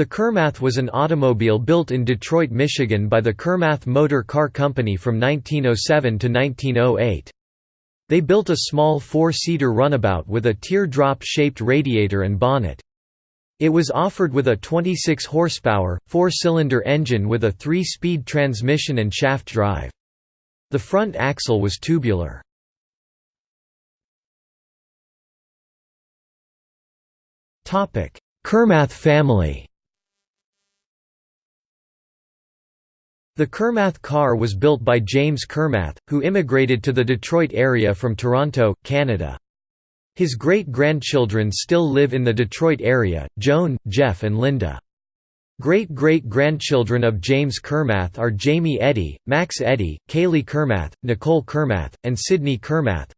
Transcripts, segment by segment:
The Kermath was an automobile built in Detroit, Michigan by the Kermath Motor Car Company from 1907 to 1908. They built a small four-seater runabout with a teardrop-shaped radiator and bonnet. It was offered with a 26 horsepower, four-cylinder engine with a three-speed transmission and shaft drive. The front axle was tubular. Kermath family The Kermath car was built by James Kermath, who immigrated to the Detroit area from Toronto, Canada. His great-grandchildren still live in the Detroit area, Joan, Jeff and Linda. Great-great-grandchildren of James Kermath are Jamie Eddy, Max Eddy, Kaylee Kermath, Nicole Kermath, and Sydney Kermath.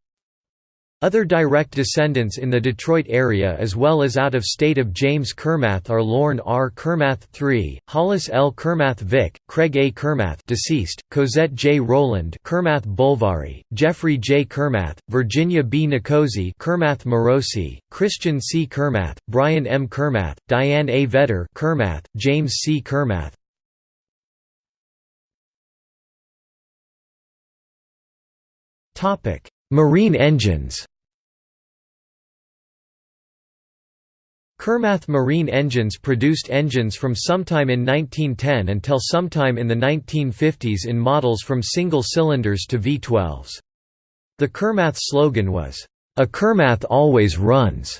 Other direct descendants in the Detroit area as well as out of state of James Kermath are Lorne R. Kermath III, Hollis L. Kermath Vic, Craig A. Kermath deceased, Cosette J. Rowland Kermath Bulvary, Jeffrey J. Kermath, Virginia B. Nicosi Kermath Morosi, Christian C. Kermath, Brian M. Kermath, Diane A. Vetter Kermath, James C. Kermath. Marine engines Kermath Marine Engines produced engines from sometime in 1910 until sometime in the 1950s in models from single cylinders to V12s. The Kermath slogan was, "'A Kermath always runs'".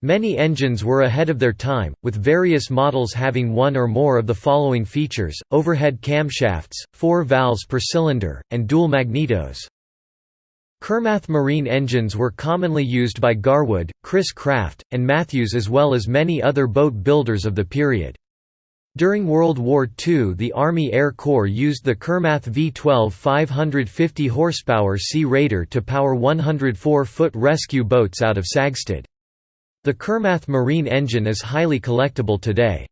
Many engines were ahead of their time, with various models having one or more of the following features, overhead camshafts, four valves per cylinder, and dual magnetos. Kermath marine engines were commonly used by Gar Wood, Chris Craft, and Matthews as well as many other boat builders of the period. During World War II the Army Air Corps used the Kermath V-12 550 horsepower Sea Raider to power 104-foot rescue boats out of Sagsted. The Kermath marine engine is highly collectible today.